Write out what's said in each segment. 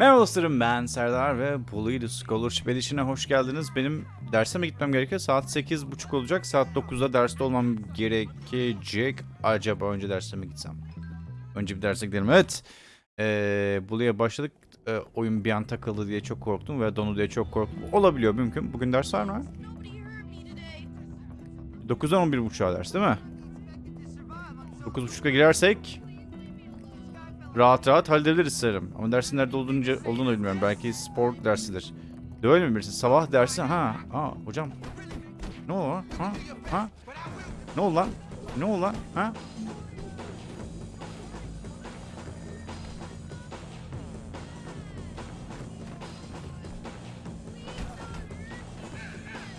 Merhaba dostlarım ben Serdar ve Bully the Scholarship Edition'a hoş geldiniz. Benim derse mi gitmem gerekiyor? Saat 8.30 olacak. Saat 9'da derste olmam gerekecek. Acaba önce derse mi gitsem? Önce bir derse gidelim. Evet. Ee, Bully'e başladık. Ee, oyun bir an takıldı diye çok korktum ve donu diye çok korktum. Olabiliyor mümkün. Bugün ders var mı? 9'dan 11.30'a ders değil mi? 9.30'a girersek rahat rahat halledebiliriz sanırım. Ama dersin nerede olduğunu, olduğunu bilmiyorum. Belki spor dersidir. Öyle mi birisi? Sabah dersi ha. Aa hocam. Ne oldu lan? Ha? Ha? Ne oldu lan? Ne oldu lan? Ha?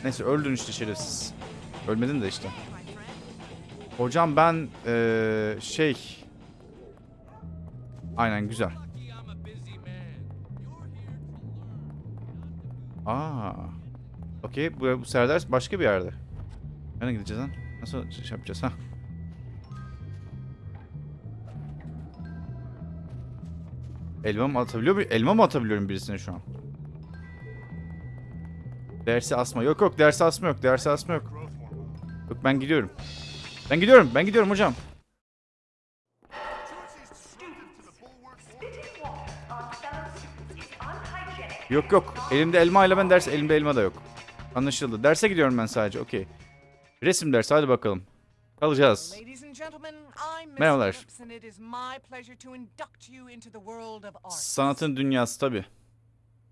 Neyse öldün işte şerefsiz. Ölmedin de işte. Hocam ben eee, şey Aynen güzel. Aa. Okey bu, bu Serdar başka bir yerde. Nereye gideceğiz lan? Nasıl şey yapacağız ha? Elma mı atabiliyor muyum? Elma mı atabiliyorum birisine şu an? Dersi asma. Yok yok dersi asma yok. Dersi asma yok. Yok ben gidiyorum. Ben gidiyorum. Ben gidiyorum hocam. Yok yok. Elimde elma ile ben ders elimde elma da yok. Anlaşıldı. Derse gidiyorum ben sadece. Okey. Resim dersi hadi bakalım. Kalacağız. Merhabalar. Sanatın dünyası tabi.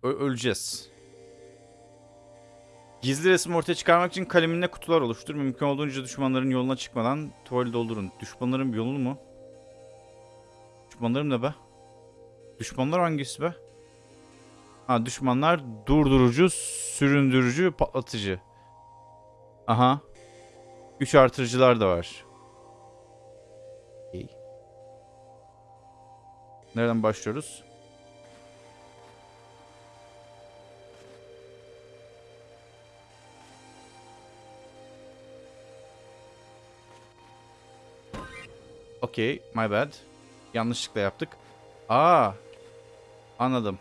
öleceğiz. Gizli resim ortaya çıkarmak için kaleminle kutular oluştur. Mümkün olduğunca düşmanların yoluna çıkmadan tuvali doldurun. Düşmanların yolunu mu? Düşmanlarım ne be? Düşmanlar hangisi be? Ha düşmanlar durdurucu, süründürücü, patlatıcı. Aha. Güç artırıcılar da var. İyi. Nereden başlıyoruz? Okey, my bad. Yanlışlıkla yaptık. Aa, anladım.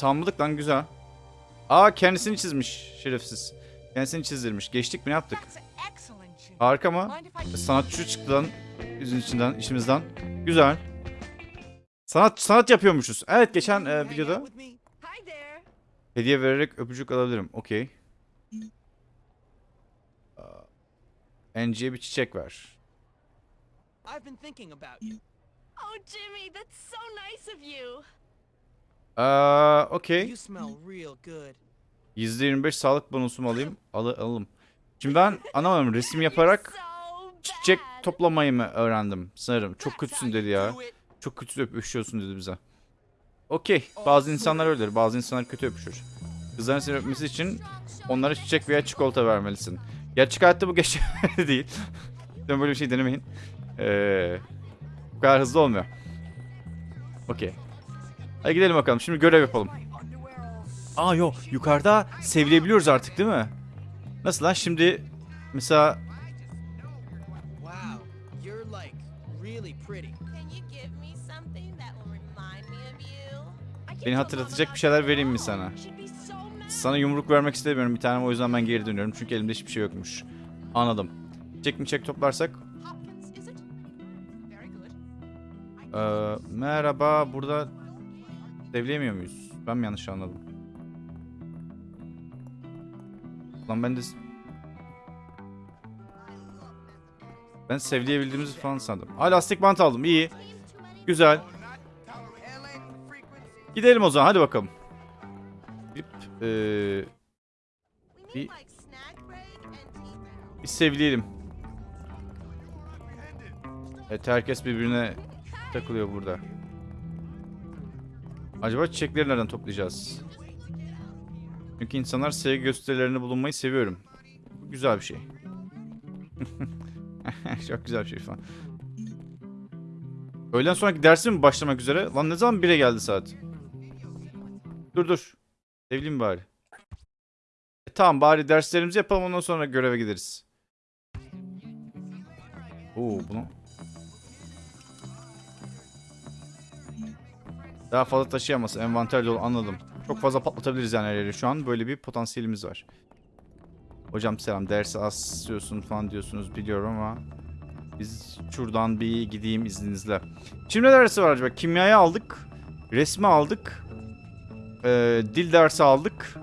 Tamamladık lan güzel. Aa kendisini çizmiş şerefsiz. Kendisini çizdirmiş. Geçtik mi ne yaptık? Harika mı? Sanatçı çıktı lan yüzün içinden, işimizden. Güzel. Sanat sanat yapıyormuşuz. Evet geçen e, videoda hediye vererek öpücük alabilirim. Okey. Angie'ye bir çiçek ver. I've been thinking about you. Oh, Jimmy, that's so nice of you. Aa, okey. You smell real good. %25 sağlık bonusumu alayım. Al alalım. Şimdi ben anlamadım. Resim yaparak çiçek toplamayı mı öğrendim sanırım. Çok kötüsün dedi ya. Çok kötü öpüşüyorsun dedi bize. Okey. Bazı insanlar öyledir. Bazı insanlar kötü öpüşür. Kızların seni öpmesi için onlara çiçek veya çikolata vermelisin. Gerçek hayatta bu geçerli değil. Böyle bir şey denemeyin. Ee, bu kadar hızlı olmuyor. Okey. Hadi gidelim bakalım. Şimdi görev yapalım. Aa yok. Yukarıda sevilebiliyoruz artık değil mi? Nasıl lan? Şimdi mesela Beni hatırlatacak bir şeyler vereyim mi sana? Sana yumruk vermek istemiyorum bir tane o yüzden ben geri dönüyorum. Çünkü elimde hiçbir şey yokmuş. Anladım. Çek mi çek toplarsak. Ee, merhaba burada devleyemiyor muyuz? Ben mi yanlış anladım? Lan ben de... Ben sevleyebildiğimizi falan sandım. Aa lastik bant aldım iyi. Güzel. Gidelim o zaman hadi bakalım. Gidip, ee, Bir- bir sevleyelim. Evet herkes birbirine takılıyor burada. Acaba çiçekleri nereden toplayacağız? Çünkü insanlar sevgi gösterilerinde bulunmayı seviyorum. Bu güzel bir şey. Çok güzel bir şey falan. Öğleden sonraki dersim mi başlamak üzere? Lan ne zaman 1'e geldi saat? Dur dur. Sevleyeyim bari. E, Tamam bari derslerimizi yapalım ondan sonra göreve gideriz. Oo bunu. Daha fazla taşıyamaz. Envanter dolu anladım. Çok fazla patlatabiliriz yani her yeri şu an. Böyle bir potansiyelimiz var. Hocam selam dersi asıyorsun falan diyorsunuz biliyorum ama biz şuradan bir gideyim izninizle. Şimdi ne dersi var acaba? Kimyayı aldık. Resmi aldık. Ee, dil dersi aldık.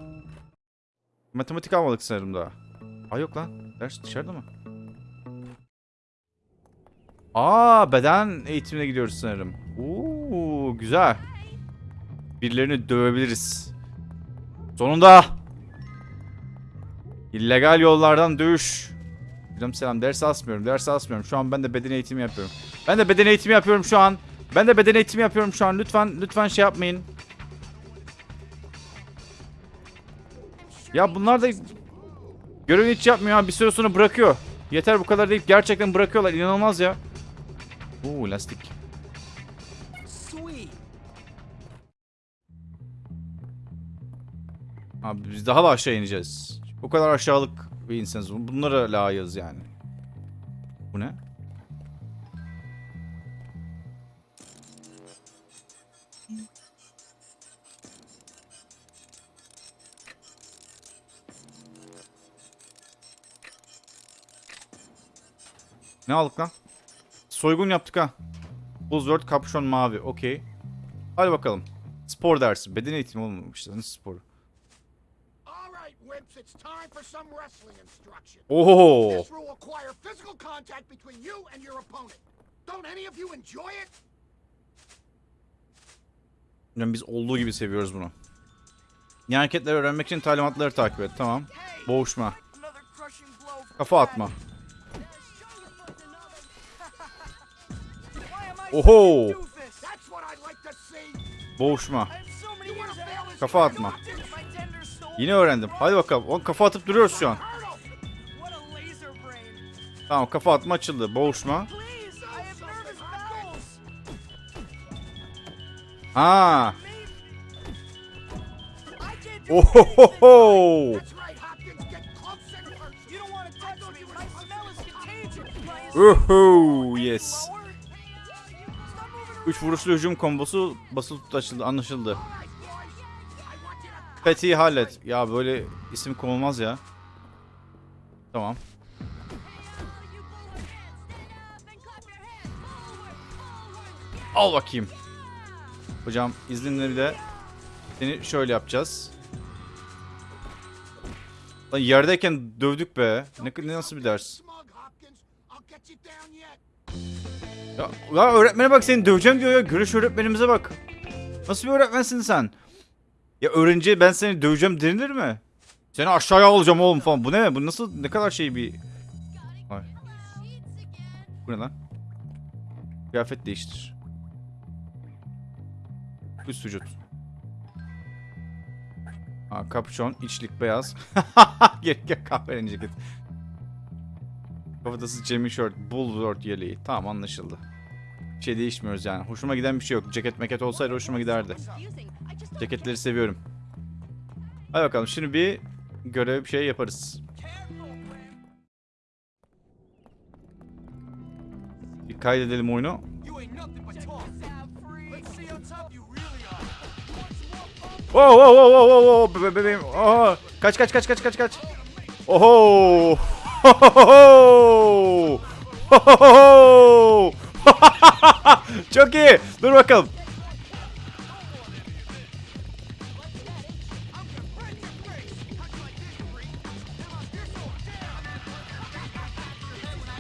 Matematik almadık sanırım daha. Aa yok lan. Ders dışarıda mı? Aa beden eğitimine gidiyoruz sanırım. Oo güzel. Birilerini dövebiliriz. Sonunda. İllegal yollardan dövüş. Hocam selam ders asmıyorum ders asmıyorum. Şu an ben de beden eğitimi yapıyorum. Ben de beden eğitimi yapıyorum şu an. Ben de beden eğitimi yapıyorum şu an. Lütfen lütfen şey yapmayın. Ya bunlar da görevi hiç yapmıyor. Bir süre sonra bırakıyor. Yeter bu kadar deyip gerçekten bırakıyorlar. İnanılmaz ya. Oo lastik. Abi biz daha da aşağı ineceğiz. O kadar aşağılık bir insanız. Bunlara layığız yani. Bu ne? Ne aldık lan? Soygun yaptık ha. Buzzword kapşon mavi. Okey. Hadi bakalım. Spor dersi. Beden eğitimi olmamış. Nasıl sporu? Wimps, it's time for some wrestling instruction. Oho. This will require physical contact between you and your opponent. Don't any of you enjoy it? Yani biz olduğu gibi seviyoruz bunu. Yeni hareketleri öğrenmek için talimatları takip et. Tamam. Boğuşma. Kafa atma. Oho. Boğuşma. Kafa atma. Yine öğrendim. Hadi bakalım. On kafa atıp duruyoruz şu an. Tamam kafa atma açıldı. Boğuşma. Ha. Ohohoho. Oho yes. 3 vuruşlu hücum kombosu basılı tut açıldı anlaşıldı. All right, boys. I want you to Fethi hallet. Ya böyle isim konulmaz ya. Tamam. Al bakayım. Hocam izninle bir de seni şöyle yapacağız. Lan yerdeyken dövdük be. Ne, ne nasıl bir ders? Ya, ya öğretmene bak seni döveceğim diyor ya. Görüş öğretmenimize bak. Nasıl bir öğretmensin sen? Ya öğrenciye ben seni döveceğim denilir mi? Seni aşağıya alacağım oğlum falan. Bu ne? Bu nasıl ne kadar şey bir... Ay. Bu ne lan? Kıyafet değiştir. Üst vücut. Ha, kapşon, içlik beyaz. Gerek yok kahverengi ceket. Kafatası Jamie Short, Bulwark yeleği. Tamam anlaşıldı. Bir şey değişmiyoruz yani. Hoşuma giden bir şey yok. Ceket meket olsaydı hoşuma giderdi. Ceketleri seviyorum. Hadi bakalım şimdi bir görev bir şey yaparız. Bir kaydedelim oyunu. Really are. Wow wow wow wow wow wow be bebeğim. Aha. Kaç kaç kaç kaç kaç kaç. Oho. Hohoho. Hohoho. Çok iyi. Dur bakalım.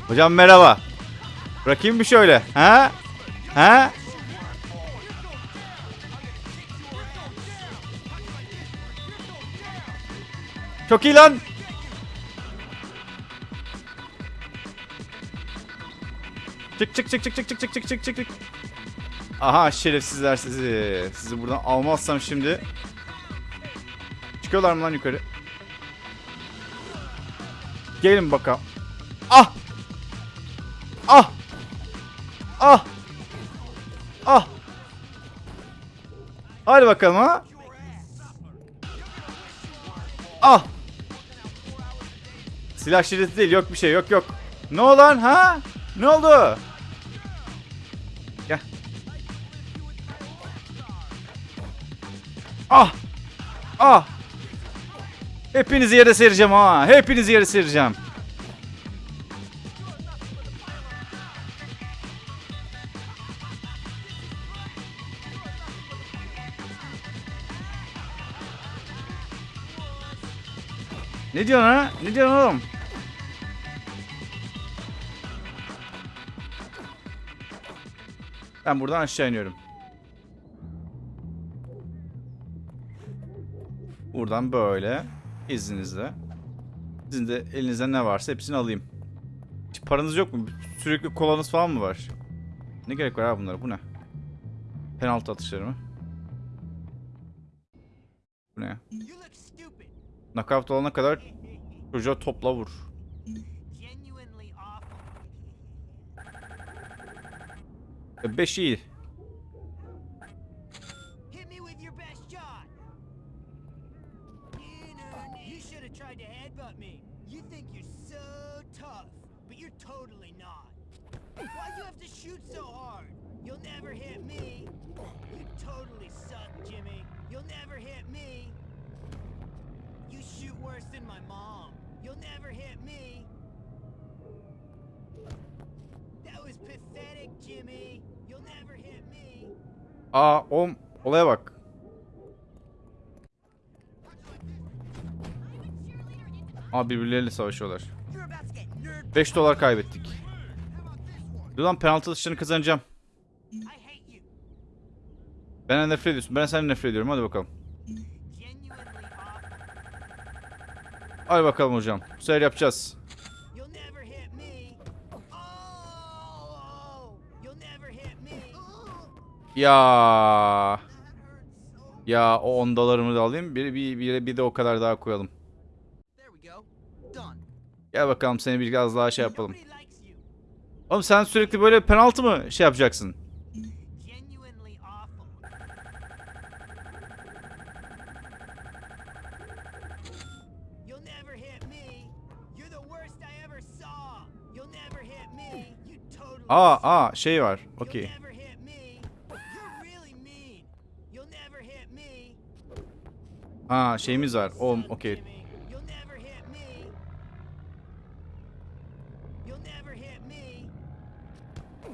Hocam merhaba. Bırakayım bir şöyle. Ha? Ha? Çok iyi lan. Çık çık çık çık çık çık çık çık çık çık çık. Aha şerefsizler sizi. Sizi buradan almazsam şimdi. Çıkıyorlar mı lan yukarı? Gelin bakalım. Ah! Ah! Ah! Ah! Hadi bakalım ha. Ah! Silah şiddeti değil yok bir şey yok yok. Ne oldu lan ha? Ne oldu? Ah! Ah! Hepinizi yere sereceğim ha. Hepinizi yere sereceğim. Ne diyorsun ha? Ne diyorsun oğlum? Ben buradan aşağı iniyorum. Buradan böyle izninizle. Sizin de elinizde ne varsa hepsini alayım. Hiç paranız yok mu? Sürekli kolanız falan mı var? Ne gerek var abi bunlara? Bu ne? Penaltı atışları mı? Bu ne. Knockout olana kadar çocuğa topla vur. Awful. 5 iyi. Hit me with your best shot. You should have tried to headbutt me. You think you're so tough, but you're totally not. Why'd you have to shoot so hard? You'll never hit me. You totally suck, Jimmy. You'll never hit me. You shoot worse than my mom. You'll never hit me. That was pathetic, Jimmy. You'll never hit me. Aa o olaya bak. Aa birbirleriyle savaşıyorlar. You're about to get nerd 5 dolar kaybettik. Dur lan penaltı atışlarını kazanacağım. Benden nefret ediyorsun. Ben senden nefret ediyorum. Hadi bakalım. Hadi bakalım hocam. Bu sefer yapacağız. Oh! Ya. Ya o 10 dolarımı da alayım. Bir, bir, bir, bir de o kadar daha koyalım. Gel bakalım seni biraz daha şey yapalım. Oğlum sen sürekli böyle penaltı mı şey yapacaksın? Genuinely awful. You'll never hit me. You're the worst I ever saw. You'll never hit me. You totally Aa aa şey var. Okey. Aa şeyimiz var. O okey. Oh.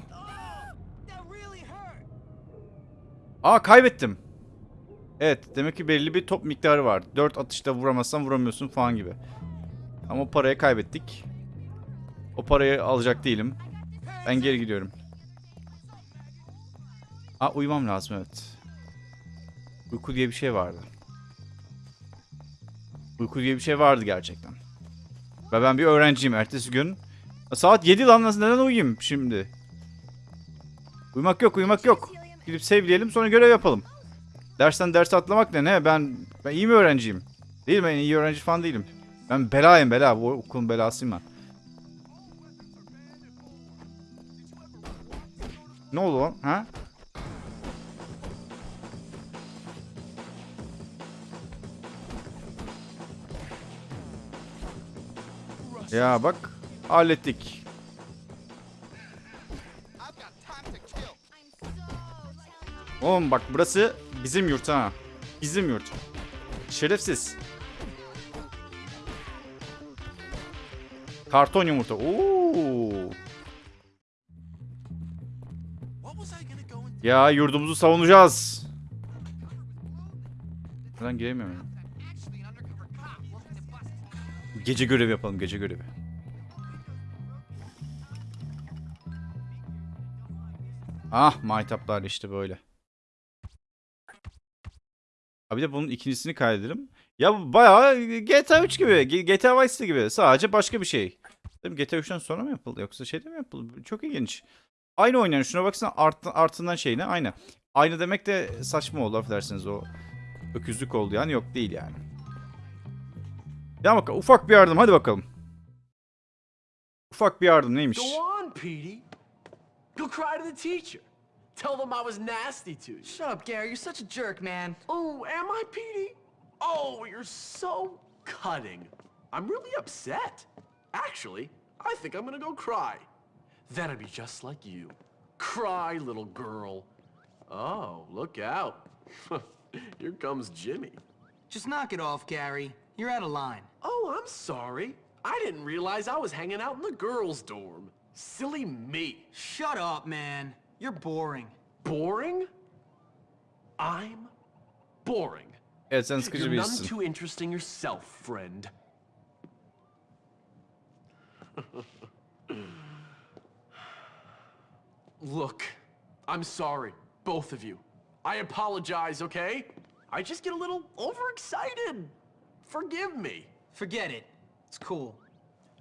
Aa kaybettim. Evet demek ki belli bir top miktarı var. 4 atışta vuramazsan vuramıyorsun falan gibi. Ama parayı kaybettik. O parayı alacak değilim. Ben geri gidiyorum. Aa uyumam lazım evet. Uyku diye bir şey vardı. Uyku diye bir şey vardı gerçekten. Ve ben bir öğrenciyim ertesi gün. Saat 7 lan neden uyuyayım şimdi? Uyumak yok uyumak yok. Gidip sevleyelim sonra görev yapalım. Dersten ders atlamak ne ne? Ben ben iyi mi öğrenciyim? Değil mi? İyi öğrenci falan değilim. Ben belayım bela. Bu okulun belasıyım ben. Ne oldu lan? Ha? Ya bak hallettik. Oğlum bak burası bizim yurt ha. Bizim yurt. Şerefsiz. Karton yumurta. Oo. Ya yurdumuzu savunacağız. Buradan giremiyorum. ya. Gece görevi yapalım gece görevi. Ah maytaplar işte böyle. Abi de bunun ikincisini kaydedelim. Ya bayağı GTA 3 gibi, GTA Vice gibi. Sadece başka bir şey. GTA 3'ten sonra mı yapıldı yoksa şeyde mi yapıldı? Çok ilginç. Aynı oynayan şuna baksana art, artından şeyine aynı. Aynı demek de saçma oldu affedersiniz o öküzlük oldu yani yok değil yani. Ya bak ufak bir yardım hadi bakalım. Ufak bir yardım neymiş? Go on, Petey. Go cry to the teacher. Tell them I was nasty to you. Shut up, Gary. You're such a jerk, man. Oh, am I, Petey? Oh, you're so cutting. I'm really upset. Actually, I think I'm gonna go cry. That'd be just like you. Cry, little girl. Oh, look out. Here comes Jimmy. Just knock it off, Gary. You're out of line. Oh, I'm sorry. I didn't realize I was hanging out in the girls' dorm. Silly me. Shut up, man. You're boring. Boring? I'm boring. Evet sen sıkıcı You're none too interesting yourself, friend. Look, I'm sorry, both of you. I apologize, okay? I just get a little overexcited. Forgive me. Forget it. It's cool.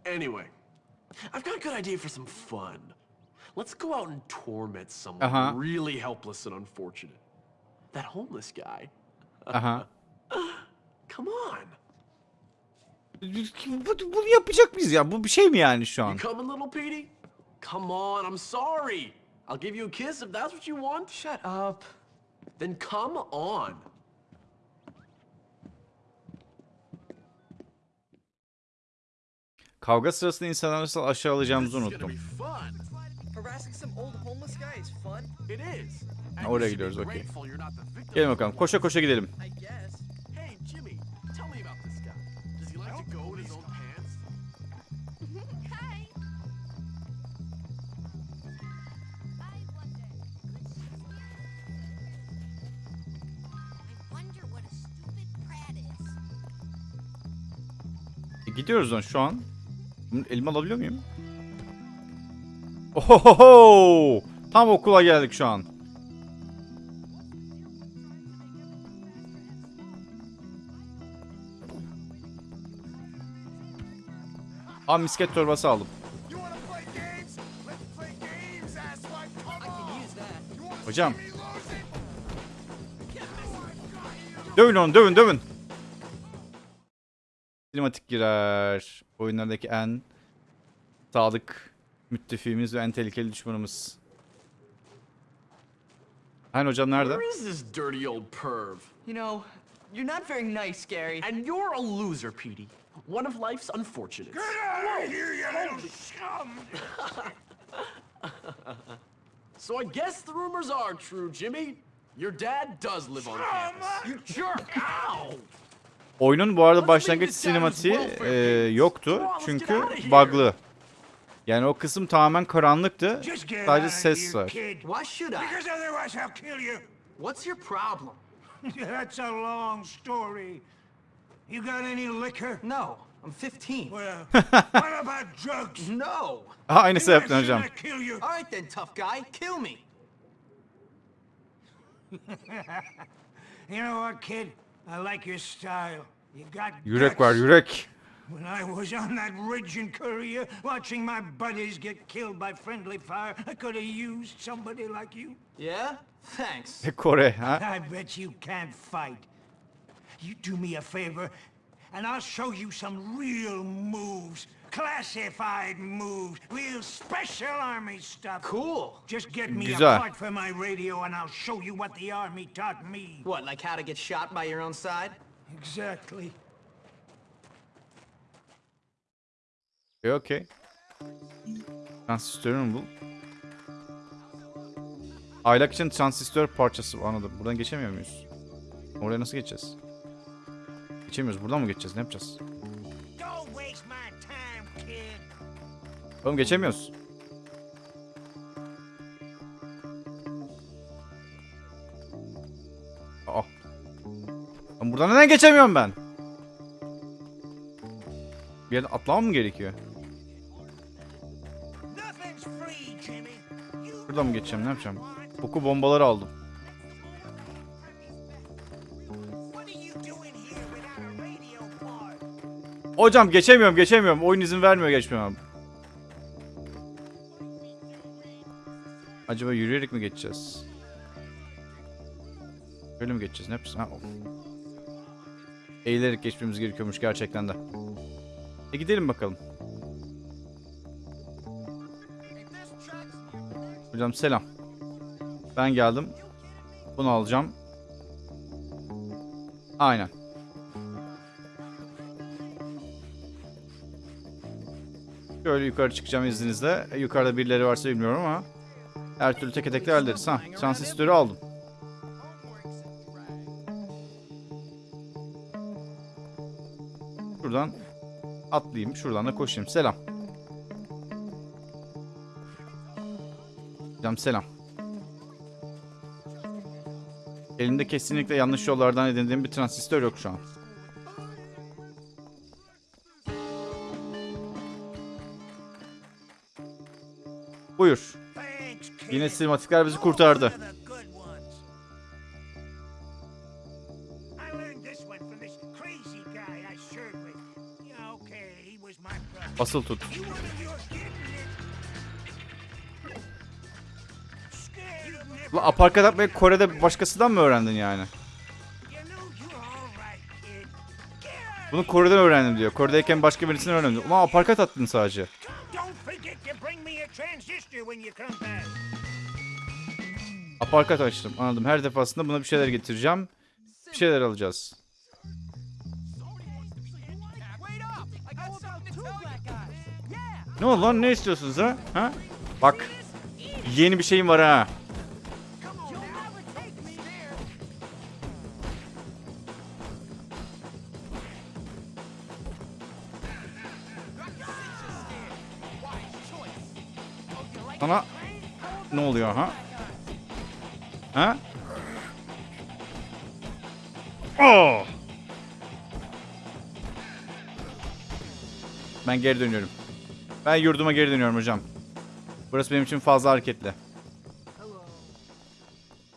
Anyway, I've got a good idea for some fun. Let's go out and torment someone Uh-huh. really helpless and unfortunate. That homeless guy. Uh-huh. Come on. Bu- Bunu yapacak mıyız ya? Bu bir şey mi yani şu an? You coming, little Petey? Come on, I'm sorry. I'll give you a kiss if that's what you want. Shut up. Then come on. Kavga sırasında insanları nasıl aşağılayacağımızı unuttum. Oraya gidiyoruz, okey. Gelin bakalım. Koşa koşa gidelim. Gidiyoruz lan şu an. Bunu alabiliyor muyum? Ohoho! Tam okula geldik şu an. Aa misket torbası aldım. Hocam. Dövün onu dövün dövün. Sinematik girer. Oyunlardaki en sadık müttefiğimiz ve en tehlikeli düşmanımız. Hani hocam nerede? Where is this dirty old perv? You know, you're not very nice, Gary. And you're a loser, Petey. One of life's unfortunates. Get out of here, you little scum! So I guess the rumors are true, Jimmy. Your dad does live on campus. You jerk! Ow! Oyunun bu arada başlangıç sinematiği e, yoktu. Çünkü bug'lı. Yani o kısım tamamen karanlıktı. Sadece ses var. What's your problem? That's a long story. You got any liquor? No, I'm 15. Well, what about drugs? No. Aha, yaptın should hocam. All right then, tough guy. Kill me. You know what, kid? I like your style. You got Yürek var guts. yürek. When I was on that ridge in Korea, watching my buddies get killed by friendly fire, I could have used somebody like you. Yeah? Thanks. Kore ha? I bet you can't fight. You do me a favor, and I'll show you some real moves. Classified moves. Real special army stuff. Cool. Just get me Güzel. a part for my radio, and I'll show you what the army taught me. What, like how to get shot by your own side? Exactly. E, Okey. Transistörü mü bul? Aylak için transistör parçası anladım. Buradan geçemiyor muyuz? Oraya nasıl geçeceğiz? Geçemiyoruz. Buradan mı geçeceğiz? Ne yapacağız? Oğlum geçemiyoruz. Aa. Lan buradan neden geçemiyorum ben? Bir yerden atlamam mı gerekiyor? Buradan mı geçeceğim? Ne yapacağım? Koku bombaları aldım. Hocam geçemiyorum geçemiyorum. Oyun izin vermiyor geçmemem. Acaba yürüyerek mi geçeceğiz? Böyle mi geçeceğiz? Ne yapacağız? Ha, of. Eğilerek geçmemiz gerekiyormuş gerçekten de. E gidelim bakalım. Hocam selam. Ben geldim. Bunu alacağım. Aynen. Şöyle yukarı çıkacağım izninizle. Yukarıda birileri varsa bilmiyorum ama. Her türlü teke tek de hallederiz. Ha, transistörü aldım. Şuradan atlayayım. Şuradan da koşayım. Selam. Selam selam. Elimde kesinlikle yanlış yollardan edindiğim bir transistör yok şu an. Of your getting it? Scared of never- La aparkat atmayı Kore'de başkasından mı öğrendin yani? Bunu Kore'den öğrendim diyor. Kore'deyken başka birisinden öğrendim. Ama aparkat attın sadece. Aparkat açtım. Anladım. Her defasında buna bir şeyler getireceğim. Bir şeyler alacağız. Ne oldu lan? Ne istiyorsunuz ha? Ha? Bak. Yeni bir şeyim var ha. Ben geri dönüyorum. Ben yurduma geri dönüyorum hocam. Burası benim için fazla hareketli.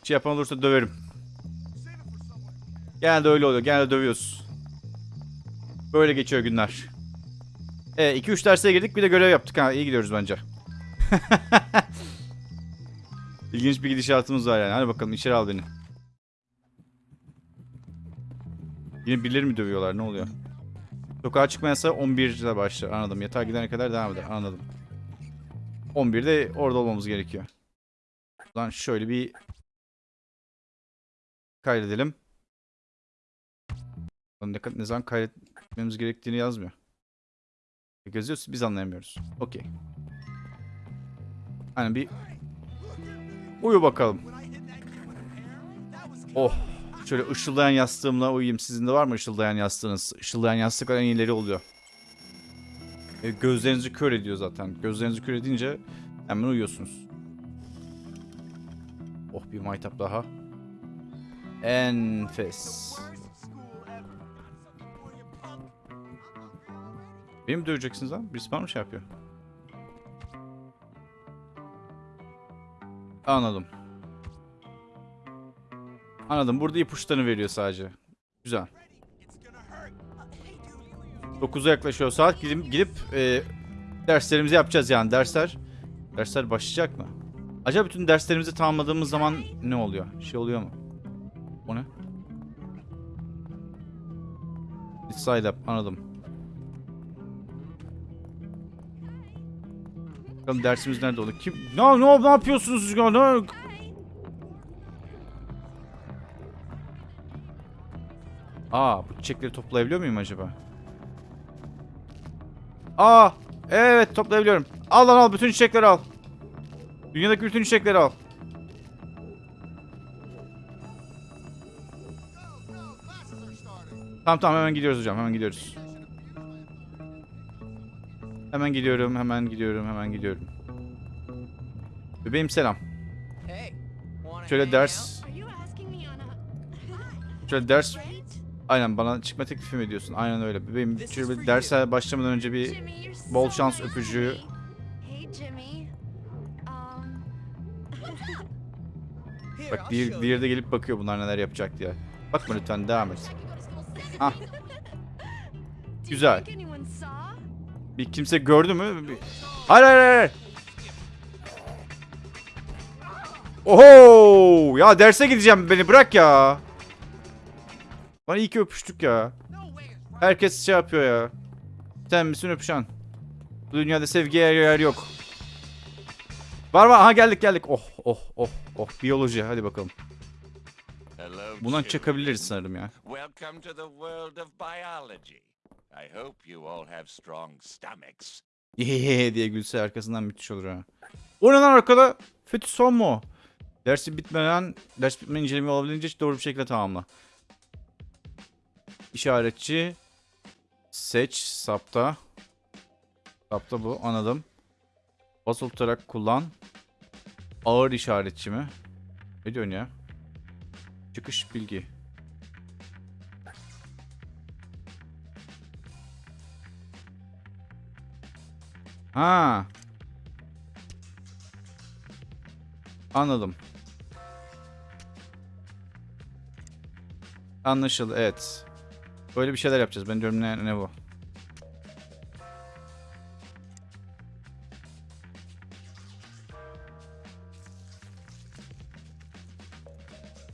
Bir şey yapan olursa döverim. Genelde öyle oluyor. Genelde dövüyoruz. Böyle geçiyor günler. E 2-3 derse girdik bir de görev yaptık ha. İyi gidiyoruz bence. İlginç bir gidişatımız var yani. Hadi bakalım içeri al beni. Yine birileri mi dövüyorlar? Ne oluyor? Sokağa çıkma yasağı 11'de başlar. Anladım. Yatağa gidene kadar devam eder. Anladım. 11'de orada olmamız gerekiyor. Buradan şöyle bir kaydedelim. Ne, ne zaman kaydetmemiz gerektiğini yazmıyor. Yazıyor biz anlayamıyoruz. Okey. Hani bir uyu bakalım. Oh. Şöyle ışıldayan yastığımla uyuyayım. Sizin de var mı ışıldayan yastığınız? Işıldayan yastıklar en iyileri oluyor. E, gözlerinizi kör ediyor zaten. Gözlerinizi kör edince hemen uyuyorsunuz. Oh bir maytap daha. Enfes. Beni mi döveceksiniz lan? Birisi bana mı şey yapıyor? Anladım. Anladım. Burada ipuçlarını veriyor sadece. Güzel. 9'a yaklaşıyor saat. Gidip, gidip e, derslerimizi yapacağız yani. Dersler dersler başlayacak mı? Acaba bütün derslerimizi tamamladığımız zaman ne oluyor? Şey oluyor mu? O ne? Side up. Anladım. Bakalım dersimiz nerede oldu? Kim? Ne, ne, ne yapıyorsunuz siz ya? Aa, bu çiçekleri toplayabiliyor muyum acaba? Aa, evet toplayabiliyorum. Al lan al bütün çiçekleri al. Dünyadaki bütün çiçekleri al. Tamam tamam hemen gidiyoruz hocam hemen gidiyoruz. Hemen gidiyorum hemen gidiyorum hemen gidiyorum. Bebeğim selam. Şöyle ders şöyle ders? Aynen bana çıkma teklifi mi ediyorsun? Aynen öyle. Bebeğim bir derse başlamadan önce bir bol şans öpücüğü. Um Bak bir, bir yerde gelip bakıyor bunlar neler yapacak diye. Bakma lütfen devam et. Ah. You Güzel. Bir kimse gördü mü? Bir... Hayır hayır hayır. Oho! Ya derse gideceğim beni bırak ya. Bana iyi ki öpüştük ya. Herkes şey yapıyor ya. Sen misin öpüşen? Bu dünyada sevgiye yer yok. Var var aha geldik geldik. Oh oh oh oh biyoloji hadi bakalım. Bundan children. çakabiliriz sanırım ya. Welcome to the world of biology. I hope you all have strong stomachs. Diye gülse arkasından müthiş olur ha. O ne lan arkada? Fetih son mu? Dersi bitmeden, ders bitmeden inceleme olabildiğince doğru bir şekilde tamamla. İşaretçi. Seç, sapta. Sapta bu, anladım. Basılı tutarak kullan. Ağır işaretçi mi? Ne diyorsun ya? Çıkış bilgi. Ha. Anladım. Anlaşıldı evet. Böyle bir şeyler yapacağız. Ben diyorum ne, ne bu?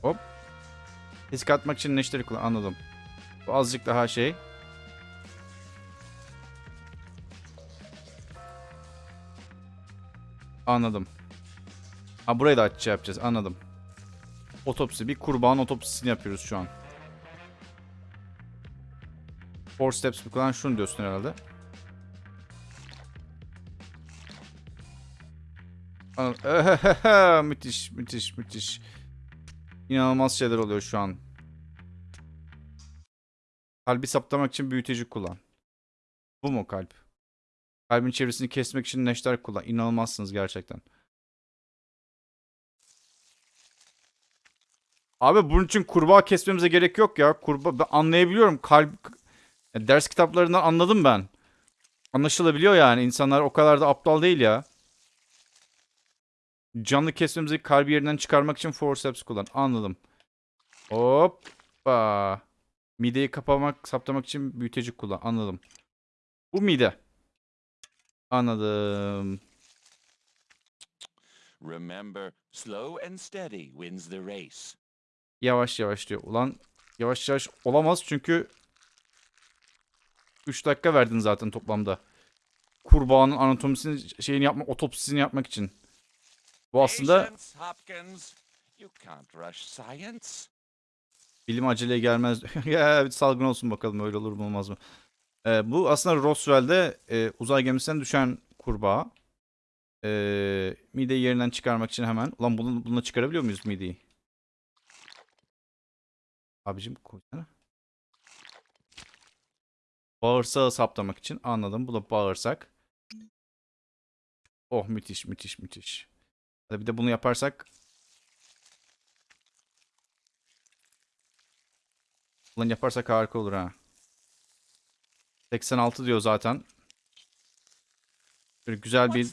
Hop. Risk atmak için neşteri kullan. Anladım. Bu azıcık daha şey. Anladım. Ha burayı da açıcı yapacağız. Anladım. Otopsi. Bir kurban otopsisini yapıyoruz şu an. Four steps kullanan şunu diyorsun herhalde. Müthiş, müthiş, müthiş. İnanılmaz şeyler oluyor şu an. Kalbi saptamak için büyüteci kullan. Bu mu kalp? Kalbin çevresini kesmek için neşter kullan. İnanılmazsınız gerçekten. Abi bunun için kurbağa kesmemize gerek yok ya. Kurbağa ben anlayabiliyorum. Kalp Ya ders kitaplarından anladım ben. Anlaşılabiliyor yani. İnsanlar o kadar da aptal değil ya. Canlı kesmemizi kalbi yerinden çıkarmak için forceps kullan. Anladım. Hoppa. Mideyi kapamak, saptamak için büyüteci kullan. Anladım. Bu mide. Anladım. Remember, slow and steady wins the race. Yavaş yavaş diyor. Ulan yavaş yavaş olamaz çünkü 3 dakika verdin zaten toplamda. Kurbağanın anatomisini şeyini yapmak, otopsisini yapmak için. Bu aslında bilim aceleye gelmez. ya bir salgın olsun bakalım öyle olur mu olmaz mı? Ee, bu aslında Roswell'de e, uzay gemisinden düşen kurbağa. Ee, mideyi yerinden çıkarmak için hemen. Ulan bunu, bununla çıkarabiliyor muyuz mideyi? Abicim koysana. Bağırsağı saptamak için anladım. Bu da bağırsak. Oh müthiş müthiş müthiş. Hadi bir de bunu yaparsak. Ulan yaparsak harika olur ha. 86 diyor zaten. Böyle güzel bir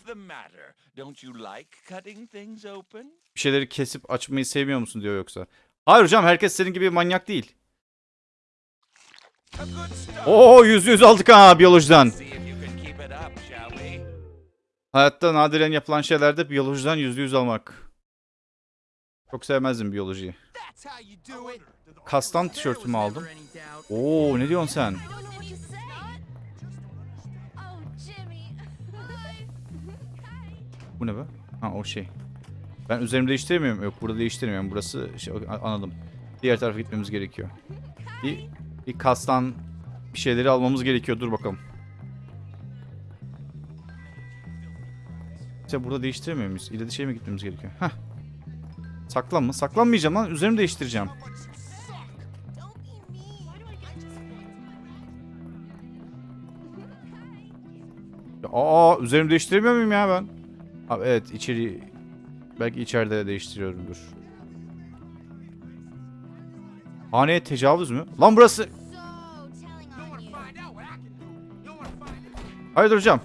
bir şeyleri kesip açmayı sevmiyor musun diyor yoksa. Hayır hocam herkes senin gibi manyak değil. Oo yüzde yüz aldık ha biyolojiden. Hayatta nadiren yapılan şeylerde biyolojiden yüzde yüz almak. Çok sevmezdim biyolojiyi. Kastan tişörtümü aldım. Oo ne diyorsun sen? Bu ne be? Ha o şey. Ben üzerimi değiştiremiyorum. Yok burada değiştiremiyorum. Burası şey, anladım. Diğer tarafa gitmemiz gerekiyor. Bir, bir kastan bir şeyleri almamız gerekiyor. Dur bakalım. İşte burada değiştiremiyor muyuz? İleri şey mi gitmemiz gerekiyor? Heh. Saklanma. Saklanmayacağım lan. Üzerimi değiştireceğim. Aa üzerimi değiştiremiyor muyum ya ben? Abi evet içeri belki içeride değiştiriyorumdur. Haneye tecavüz mü? Lan burası. Know.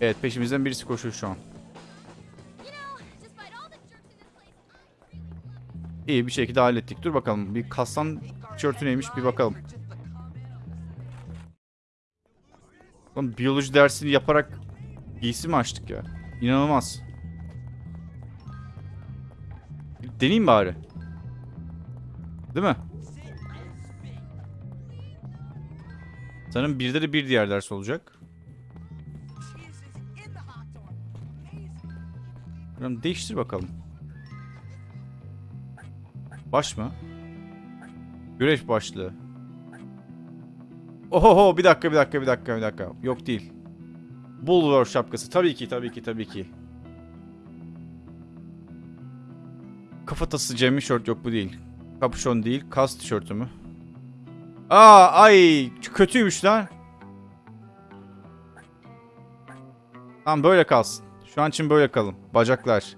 Evet peşimizden birisi koşuyor şu an. İyi bir şekilde hallettik. Dur bakalım bir kastan tişörtü neymiş bir bakalım. Lan biyoloji dersini yaparak giysi mi açtık ya? İnanılmaz. Bir Deneyeyim bari. Değil mi? Sanırım birde de bir diğer ders olacak. Bakalım değiştir bakalım. Baş mı? Güreş başlığı. Ohoho bir dakika bir dakika bir dakika bir dakika. Yok değil. Bulvar şapkası. Tabii ki tabii ki tabii ki. Kafatası Cem'i şort yok bu değil. Kapüşon değil. Kas tişörtü mü? Aa ay kötüymüş lan. Tamam böyle kalsın. Şu an için böyle kalın. Bacaklar.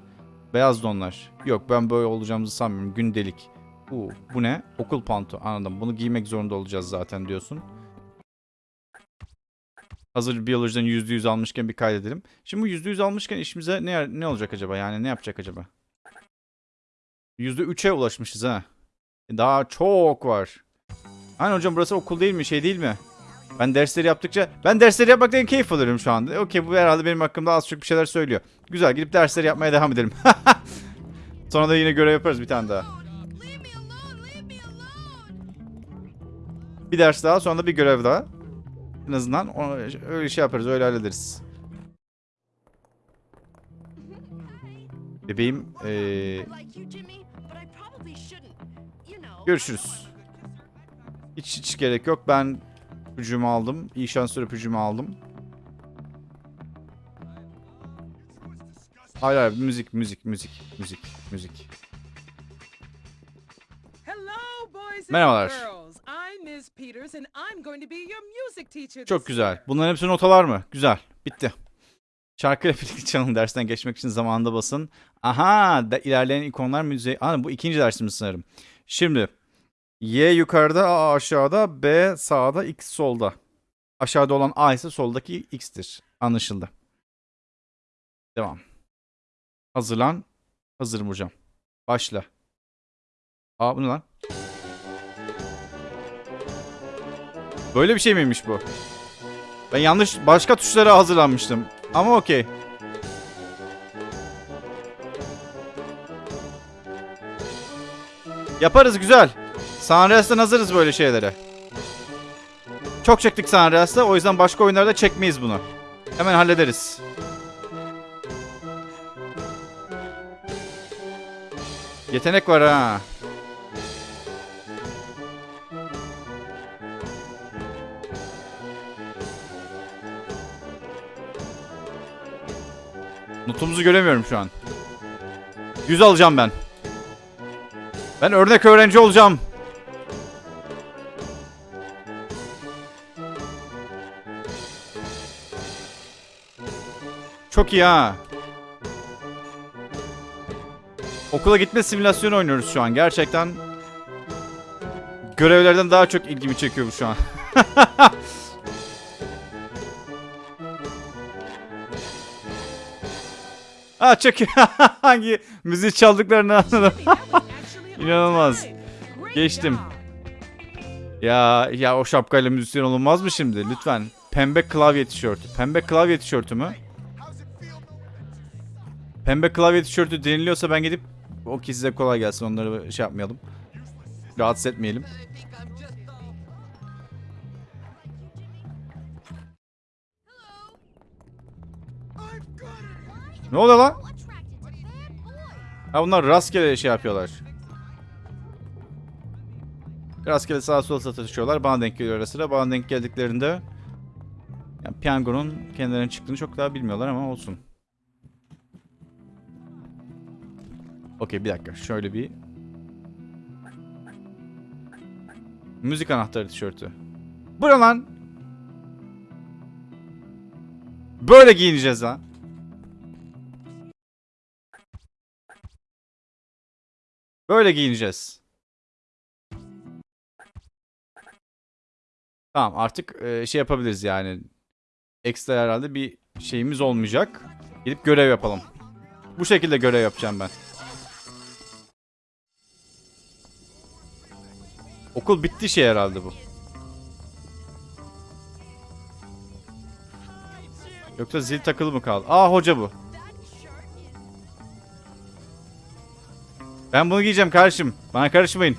Beyaz donlar. Yok ben böyle olacağımızı sanmıyorum. Gündelik. Bu, bu ne? Okul panto. Anladım. Bunu giymek zorunda olacağız zaten diyorsun. Hazır biyolojiden %100 almışken bir kaydedelim. Şimdi bu %100 almışken işimize ne, ne olacak acaba? Yani ne yapacak acaba? %3'e ulaşmışız ha. Daha çok var. Hani hocam burası okul değil mi? Şey değil mi? Ben dersleri yaptıkça... Ben dersleri yapmaktan keyif alıyorum şu anda. Okey bu herhalde benim hakkımda az çok bir şeyler söylüyor. Güzel gidip dersleri yapmaya devam edelim. Sonra da yine görev yaparız bir tane daha. Bir ders daha sonra da bir görev daha. En azından öyle şey yaparız öyle hallederiz. Bebeğim eee, görüşürüz. Hiç hiç gerek yok. Ben öpücüğümü aldım. İyi şanslar öpücüğümü aldım. Hayır hayır müzik müzik müzik müzik müzik. Merhabalar. Çok güzel. Bunların hepsi notalar mı? Güzel. Bitti. Şarkıyla birlikte çalın dersten geçmek için zamanında basın. Aha, da ilerleyen ikonlar müziği. Aa, bu ikinci dersimiz sanırım. Şimdi Y yukarıda, A aşağıda, B sağda, X solda. Aşağıda olan A ise soldaki X'tir. Anlaşıldı. Devam. Hazırlan. Hazırım hocam. Başla. Aa bu ne lan? Böyle bir şey miymiş bu? Ben yanlış başka tuşlara hazırlanmıştım. Ama okey. Yaparız güzel. Sunrise'den hazırız böyle şeylere. Çok çektik Sunrise'da o yüzden başka oyunlarda çekmeyiz bunu. Hemen hallederiz. Yetenek var ha. Notumuzu göremiyorum şu an. 100 alacağım ben. Ben örnek öğrenci olacağım. Çok iyi ha. Okula gitme simülasyonu oynuyoruz şu an. Gerçekten görevlerden daha çok ilgimi çekiyor bu şu an. Aa çok. Hangi müziği çaldıklarını anladım. İnanılmaz. Geçtim. Ya ya o şapkayla müzisyen olunmaz mı şimdi? Lütfen. Pembe klavye tişörtü. Pembe klavye tişörtü mü? Pembe klavye tişörtü deniliyorsa ben gidip o ki size kolay gelsin onları şey yapmayalım. Rahatsız etmeyelim. Ne oluyor lan? Ha bunlar rastgele şey yapıyorlar. Rastgele sağa sola satışıyorlar. Bana denk geliyor ara sıra. Bana denk geldiklerinde yani piyangonun kendilerine çıktığını çok daha bilmiyorlar ama olsun. Okey bir dakika. Şöyle bir Müzik anahtarı tişörtü. Bu ne lan? Böyle giyineceğiz ha. Böyle giyineceğiz. Tamam artık e, şey yapabiliriz yani. Ekstra herhalde bir şeyimiz olmayacak. Gidip görev yapalım. Bu şekilde görev yapacağım ben. Okul bitti şey herhalde bu. Yoksa zil takılı mı kaldı? Aa hoca bu. Ben bunu giyeceğim kardeşim. Bana karışmayın.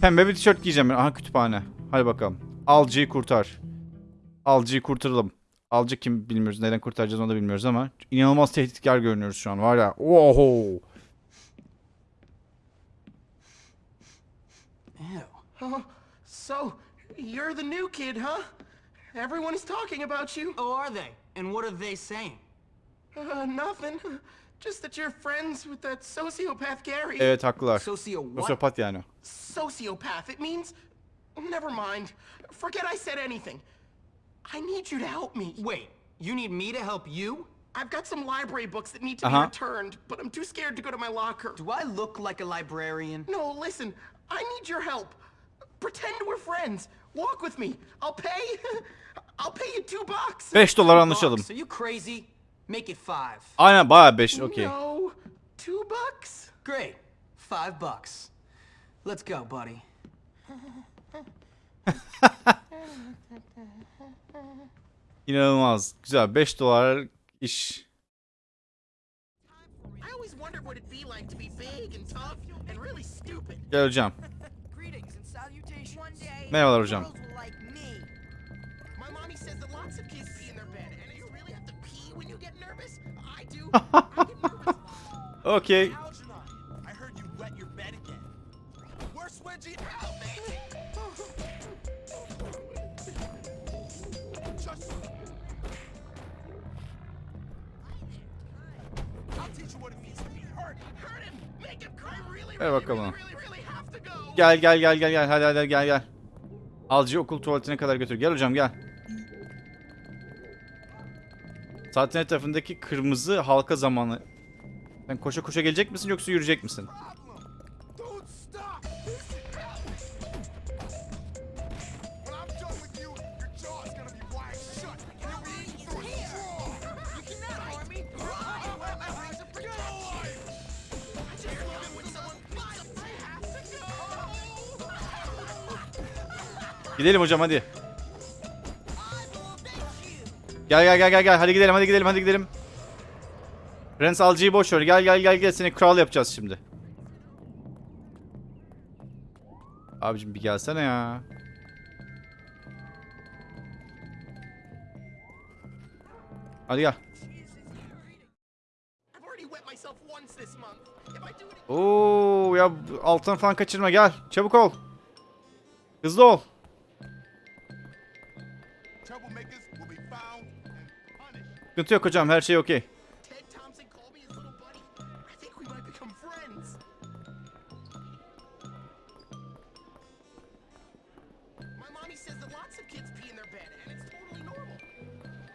Pembe bir tişört giyeceğim ben. Aha kütüphane. Hadi bakalım. Alcı'yı kurtar. Alcı'yı kurtaralım. Alcı kim bilmiyoruz. Neden kurtaracağız onu da bilmiyoruz ama inanılmaz tehditkar görünüyoruz şu an. Var ya. Oho. Oh, so you're the new kid, huh? Everyone is talking about you. Oh, are they? And what are they saying? Uh, nothing. Just that you're friends with that sociopath Gary. Evet haklılar. Socio what? Sosyopat yani. Sociopath. It means. Never mind. Forget I said anything. I need you to help me. Wait, you need me to help you? I've got some library books that need to Uh-huh. be returned, but I'm too scared to go to my locker. Do I look like a librarian? No, listen. I need your help. Pretend we're friends. Walk with me. I'll pay. I'll pay you two bucks. 5 dolar anlaşalım. Bucks. Are you crazy? Make it five. Aynen bayağı 5 okey. No, two bucks. Great. Five bucks. Let's go, buddy. İnanılmaz. Güzel 5 dolar iş. I always wondered what really, Ver bakalım. Gel gel gel gel gel. Hadi hadi gel gel. Alcı okul tuvaletine kadar götür. Gel hocam gel. Saatin etrafındaki kırmızı halka zamanı. Sen koşa koşa gelecek misin yoksa yürüyecek misin? Gidelim hocam hadi. Gel gel gel gel gel. Hadi gidelim hadi gidelim hadi gidelim. Prens Alcı'yı boş ver. Gel gel gel gel. Seni kral yapacağız şimdi. Abicim bir gelsene ya. Hadi gel. Oo ya alttan falan kaçırma gel. Çabuk ol. Hızlı ol. Their bed, and it's totally normal.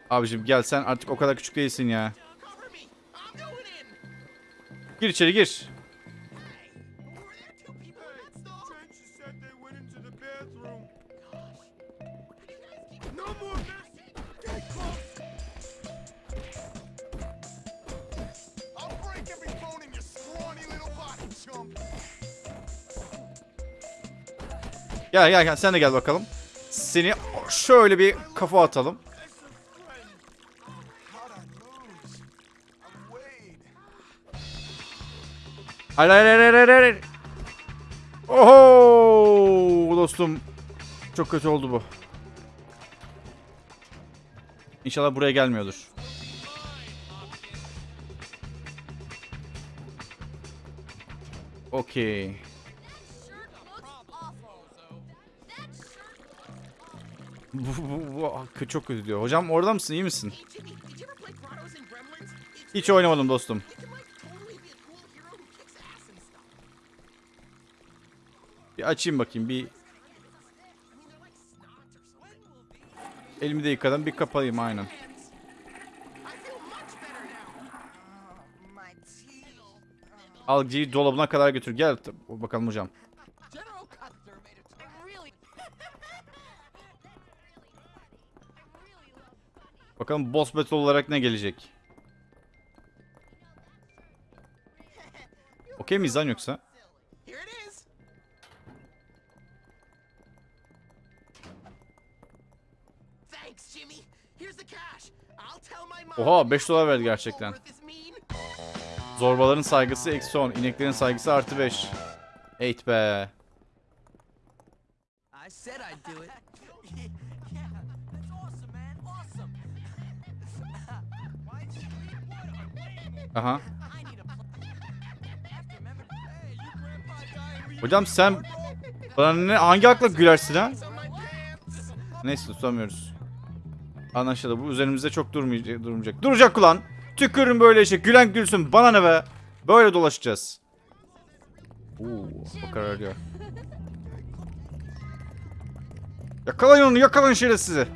Abicim gel sen artık o kadar küçük değilsin ya. Gir içeri gir. Gel gel gel sen de gel bakalım. Seni şöyle bir kafa atalım. Hayır hayır hayır hayır hayır. Oho dostum. Çok kötü oldu bu. İnşallah buraya gelmiyordur. Okey. Çok kötü diyor. Hocam orada mısın? iyi misin? Hiç oynamadım dostum. Bir açayım bakayım. Bir elimi de yıkadım. Bir kapayım aynen. Algıyı dolabına kadar götür. Gel bakalım hocam. Bakalım boss battle olarak ne gelecek? Okey miyiz lan yoksa? Oha, that 5 dolar verdi gerçekten. Zorbaların saygısı eksi 10. İneklerin saygısı artı 5. Eğit be. I said I'd do it. Who Hocam sen Bana ne, hangi akla gülersin ha? Neyse tutamıyoruz. Anlaşıldı. Bu üzerimizde çok durmayacak. Durmayacak. Duracak ulan. Tükürün böyle işe. Gülen gülsün. Bana ne be? Böyle dolaşacağız. Oo, bakar arıyor. Yakalayın onu, yakalayın şerefsizi.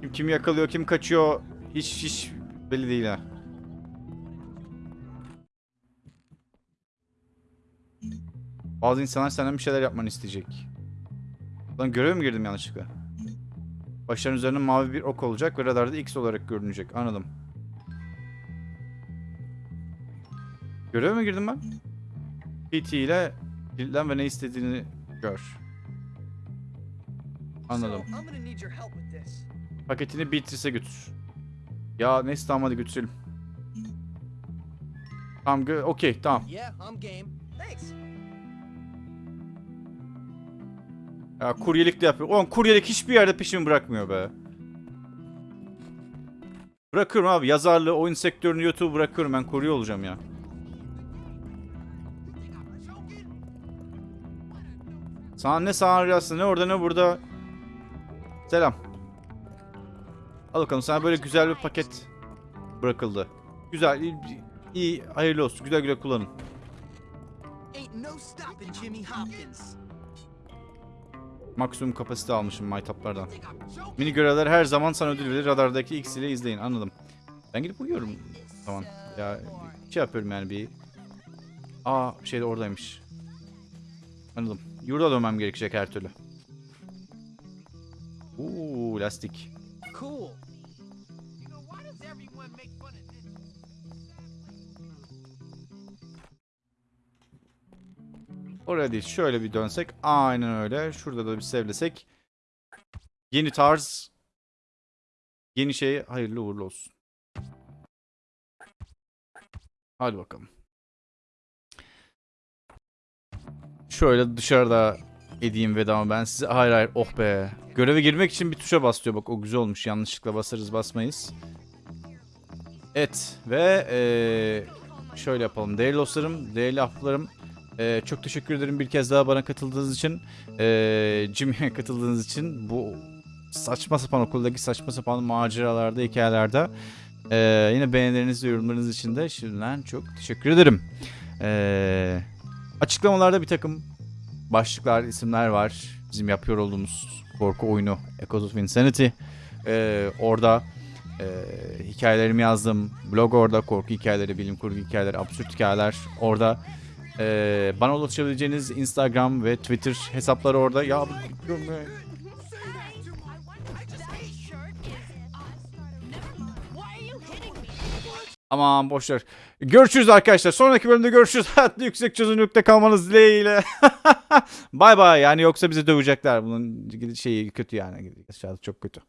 Kim kimi yakalıyor, kim kaçıyor hiç hiç belli değil ha. Bazı insanlar senden bir şeyler yapmanı isteyecek. Lan göreve mi girdim yanlışlıkla? Başların üzerinde mavi bir ok olacak ve radarda X olarak görünecek. Anladım. Göreve mi girdim ben? PT ile kilitlen ve ne istediğini gör. Anladım. Paketini Beatrice'e götür. Ya neyse tamam hadi götürelim. Tamam okey tamam. Yeah, I'm game. Thanks. Ya kuryelik de yapıyor. Oğlum kuryelik hiçbir yerde peşimi bırakmıyor be. Bırakıyorum abi yazarlığı, oyun sektörünü, YouTube bırakıyorum ben kurye olacağım ya. Sana ne sana rüyası ne orada ne burada. Selam. Al bakalım sana böyle güzel bir paket bırakıldı. Güzel, iyi, iyi hayırlı olsun. Güzel güzel kullanın. Ain't no stopping Jimmy Hopkins. Maksimum kapasite almışım maytaplardan. Mini görevler her zaman sana ödül verir. Radardaki X ile izleyin. Anladım. Ben gidip uyuyorum. Tamam. Ya şey yapıyorum yani bir. Aa şey de oradaymış. Anladım. Yurda dönmem gerekecek her türlü. Uuu lastik. Oraya değil. Şöyle bir dönsek. Aynen öyle. Şurada da bir sevlesek. Yeni tarz. Yeni şey hayırlı uğurlu olsun. Hadi bakalım. Şöyle dışarıda edeyim vedamı ben size. Hayır hayır oh be. Göreve girmek için bir tuşa basıyor bak o güzel olmuş. Yanlışlıkla basarız basmayız. Evet ve eee, şöyle yapalım. Değerli dostlarım, değerli ahbaplarım. Eee, çok teşekkür ederim bir kez daha bana katıldığınız için. Eee Jimmy'ye katıldığınız için. Bu saçma sapan okuldaki saçma sapan maceralarda, hikayelerde. Eee, yine beğenileriniz ve yorumlarınız için de şimdiden çok teşekkür ederim. Eee açıklamalarda bir takım başlıklar, isimler var. Bizim yapıyor olduğumuz korku oyunu Echoes of Insanity. Ee, orada e, hikayelerimi yazdım. Blog orada, korku hikayeleri, bilim kurgu hikayeleri, absürt hikayeler orada. Ee, bana ulaşabileceğiniz Instagram ve Twitter hesapları orada. Ya Aman boşver. Görüşürüz arkadaşlar. Sonraki bölümde görüşürüz. Hayatta yüksek çözünürlükte kalmanız dileğiyle. bay bay. Yani yoksa bizi dövecekler. Bunun şeyi kötü yani. Aşağıda çok kötü.